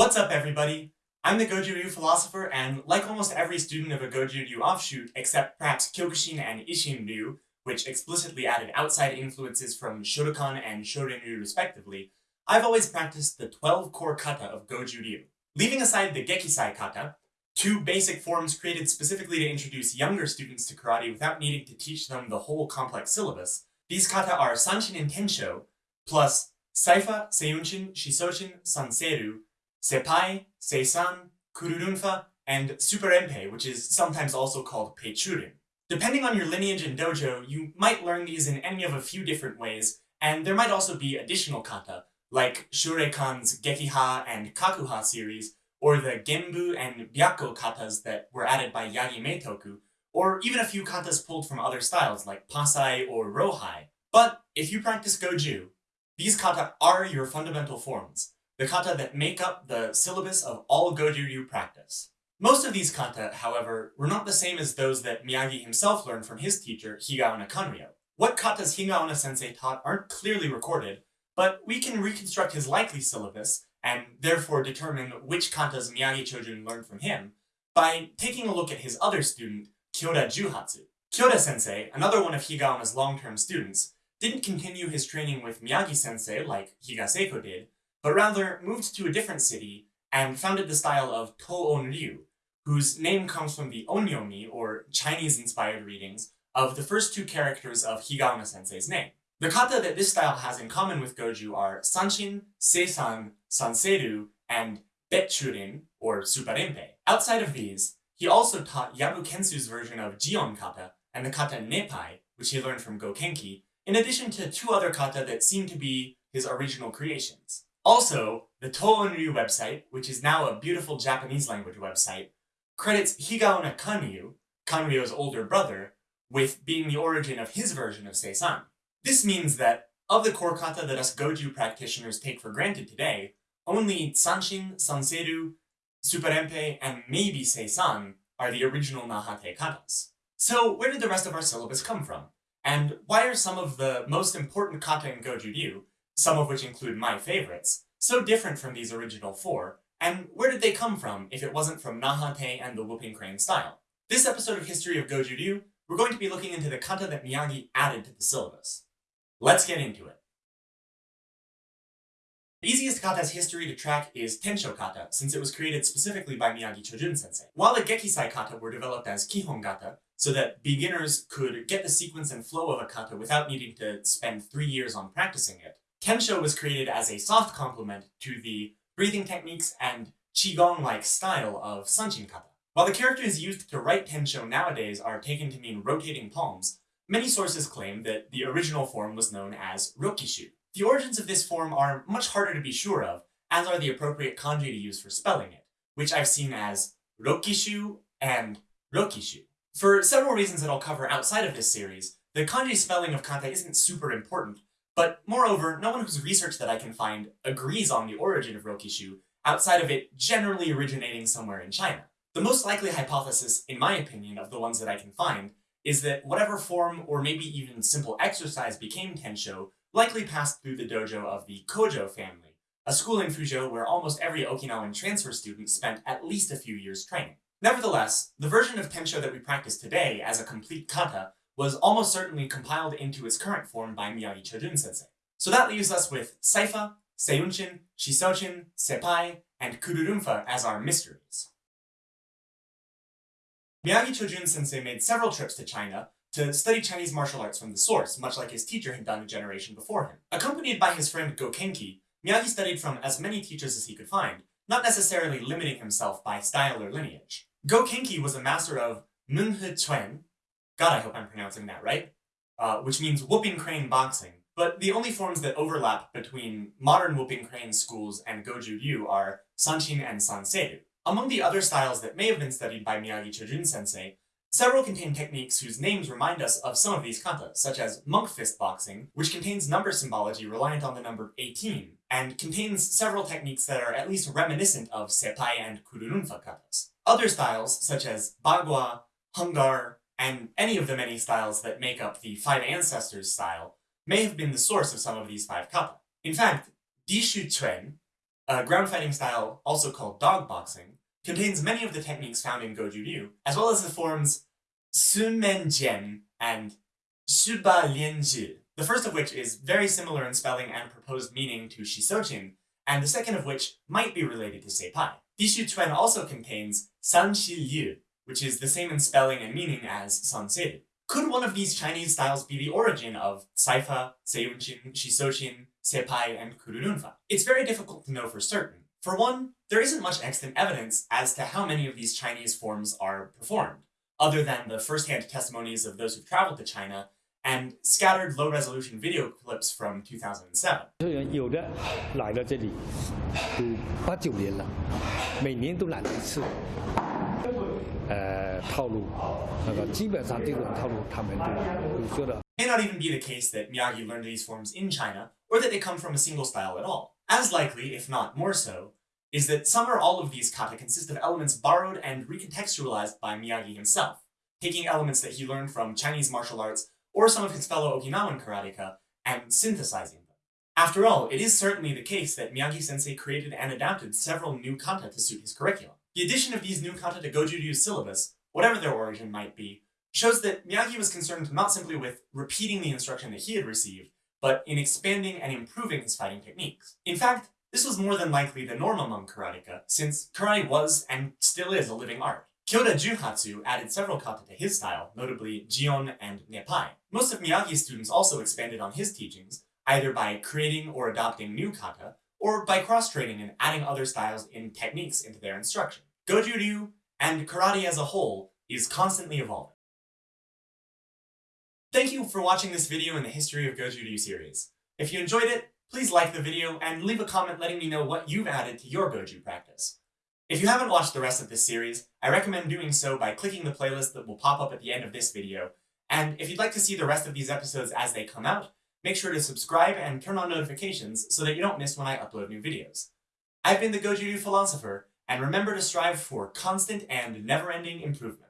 What's up, everybody? I'm the Goju Ryu philosopher, and like almost every student of a Goju Ryu offshoot, except perhaps Kyokushin and Isshin Ryu, which explicitly added outside influences from Shotokan and Shorin Ryu respectively, I've always practiced the 12 core kata of Goju Ryu. Leaving aside the Gekisai kata, two basic forms created specifically to introduce younger students to karate without needing to teach them the whole complex syllabus, these kata are Sanchin and Tensho, plus Saifa, Seiyunchin, Shisochin, Sanseru, Seppai, Seisan, Kururunfa, and Suparinpei, which is sometimes also called Peichurin. Depending on your lineage and dojo, you might learn these in any of a few different ways, and there might also be additional kata, like Shureikan's Gekiha and Kakuha series, or the Genbu and Byakko katas that were added by Yagi Meitoku, or even a few katas pulled from other styles like Pasai or Rohai. But if you practice Goju, these kata are your fundamental forms, the kata that make up the syllabus of all Goju-ryu practice. Most of these kata, however, were not the same as those that Miyagi himself learned from his teacher, Higaonna Kanryo. What katas Higaonna sensei taught aren't clearly recorded, but we can reconstruct his likely syllabus, and therefore determine which katas Miyagi Chojun learned from him, by taking a look at his other student, Kyoda Juhatsu. Kyoda sensei, another one of Higaonna's long-term students, didn't continue his training with Miyagi sensei like Higa Seiko did, but rather moved to a different city and founded the style of To-On Ryu, whose name comes from the onyomi, or Chinese-inspired readings, of the first two characters of Higaonna sensei's name. The kata that this style has in common with Goju are Sanchin, Seisan, Sanseru, and Peichurin, or Suparinpei. Outside of these, he also taught Yabu Kentsu's version of Jion kata and the kata Nepai, which he learned from Gokenki, in addition to two other kata that seem to be his original creations. Also, the To-On Ryu website, which is now a beautiful Japanese language website, credits Higaonna Kanyu, Kanryo's older brother, with being the origin of his version of Seisan. This means that, of the core kata that us Goju practitioners take for granted today, only Sanchin, Sanseru, Suparinpei, and maybe Seisan are the original Nahate katas. So where did the rest of our syllabus come from? And why are some of the most important kata in Goju Ryu, some of which include my favorites, so different from these original four, and where did they come from if it wasn't from Nahate and the Whooping Crane style? This episode of History of Goju Ryu, we're going to be looking into the kata that Miyagi added to the syllabus. Let's get into it. The easiest kata's history to track is Tensho kata, since it was created specifically by Miyagi Chojun sensei. While the Gekisai kata were developed as Kihon kata, so that beginners could get the sequence and flow of a kata without needing to spend three years on practicing it, Tensho was created as a soft complement to the breathing techniques and Qigong-like style of Sanchin kata. While the characters used to write Tensho nowadays are taken to mean rotating palms, Many sources claim that the original form was known as Rokishu. The origins of this form are much harder to be sure of, as are the appropriate kanji to use for spelling it, which I've seen as Rokishu and Rokishu. For several reasons that I'll cover outside of this series, the kanji spelling of kata isn't super important, but moreover, no one whose research that I can find agrees on the origin of Rokishu, outside of it generally originating somewhere in China. The most likely hypothesis, in my opinion, of the ones that I can find, is that whatever form or maybe even simple exercise became Tensho likely passed through the dojo of the Kojo family, a school in Fuzhou where almost every Okinawan transfer student spent at least a few years training. Nevertheless, the version of Tensho that we practice today as a complete kata was almost certainly compiled into its current form by Miyagi Chojun sensei. So that leaves us with Saifa, Seiunshin, Shisochin, Sepai, and Kururunfa as our mysteries. Miyagi Chojun sensei made several trips to China to study Chinese martial arts from the source, much like his teacher had done a generation before him. Accompanied by his friend Gokenki, Miyagi studied from as many teachers as he could find, not necessarily limiting himself by style or lineage. Gokenki was a master of Menghe Chuen, God I hope I'm pronouncing that right, uh, which means whooping crane boxing, but the only forms that overlap between modern whooping crane schools and Goju Ryu are Sanchin and Sanseru. Among the other styles that may have been studied by Miyagi Chojun sensei, several contain techniques whose names remind us of some of these kata, such as monk fist boxing, which contains number symbology reliant on the number 18, and contains several techniques that are at least reminiscent of seppai and kururunfa katas. Other styles, such as bagua, hung gar, and any of the many styles that make up the Five Ancestors style, may have been the source of some of these five kata. In fact, Dishu Chuen, a ground fighting style also called dog boxing, contains many of the techniques found in Goju Ryu, as well as the forms Sun Men Jian and Lian Zhi, the first of which is very similar in spelling and proposed meaning to Shisochin, and the second of which might be related to Seipai. Dishu Chuan also contains San Shi Liu, which is the same in spelling and meaning as Sansei. Could one of these Chinese styles be the origin of Saifa, Seiyunchin, Shisochin, Sepai, and "kururunfa"? It's very difficult to know for certain. For one, there isn't much extant evidence as to how many of these Chinese forms are performed, other than the first-hand testimonies of those who've traveled to China and scattered low-resolution video clips from 2007. 呃，套路，那个基本上这种套路他们都都说的。May not even be the case that Miyagi learned these forms in China, or that they come from a single style at all. As likely, if not more so, is that some or all of these kata consist of elements borrowed and recontextualized by Miyagi himself, taking elements that he learned from Chinese martial arts or some of his fellow Okinawan karateka and synthesizing them. After all, it is certainly the case that Miyagi-sensei created and adapted several new kata to suit his curriculum. The addition of these new kata to Goju Ryu's syllabus, whatever their origin might be, shows that Miyagi was concerned not simply with repeating the instruction that he had received, but in expanding and improving his fighting techniques. In fact, this was more than likely the norm among karateka, since karate was, and still is, a living art. Kyoda Juhatsu added several kata to his style, notably Jion and Nepai. Most of Miyagi's students also expanded on his teachings, either by creating or adopting new kata, or by cross-training and adding other styles and techniques into their instruction. Goju Ryu, and karate as a whole, is constantly evolving. Thank you for watching this video in the History of Goju Ryu series. If you enjoyed it, please like the video and leave a comment letting me know what you've added to your Goju practice. If you haven't watched the rest of this series, I recommend doing so by clicking the playlist that will pop up at the end of this video, and if you'd like to see the rest of these episodes as they come out, make sure to subscribe and turn on notifications so that you don't miss when I upload new videos. I've been the Goju Ryu Philosopher, and remember to strive for constant and never-ending improvement.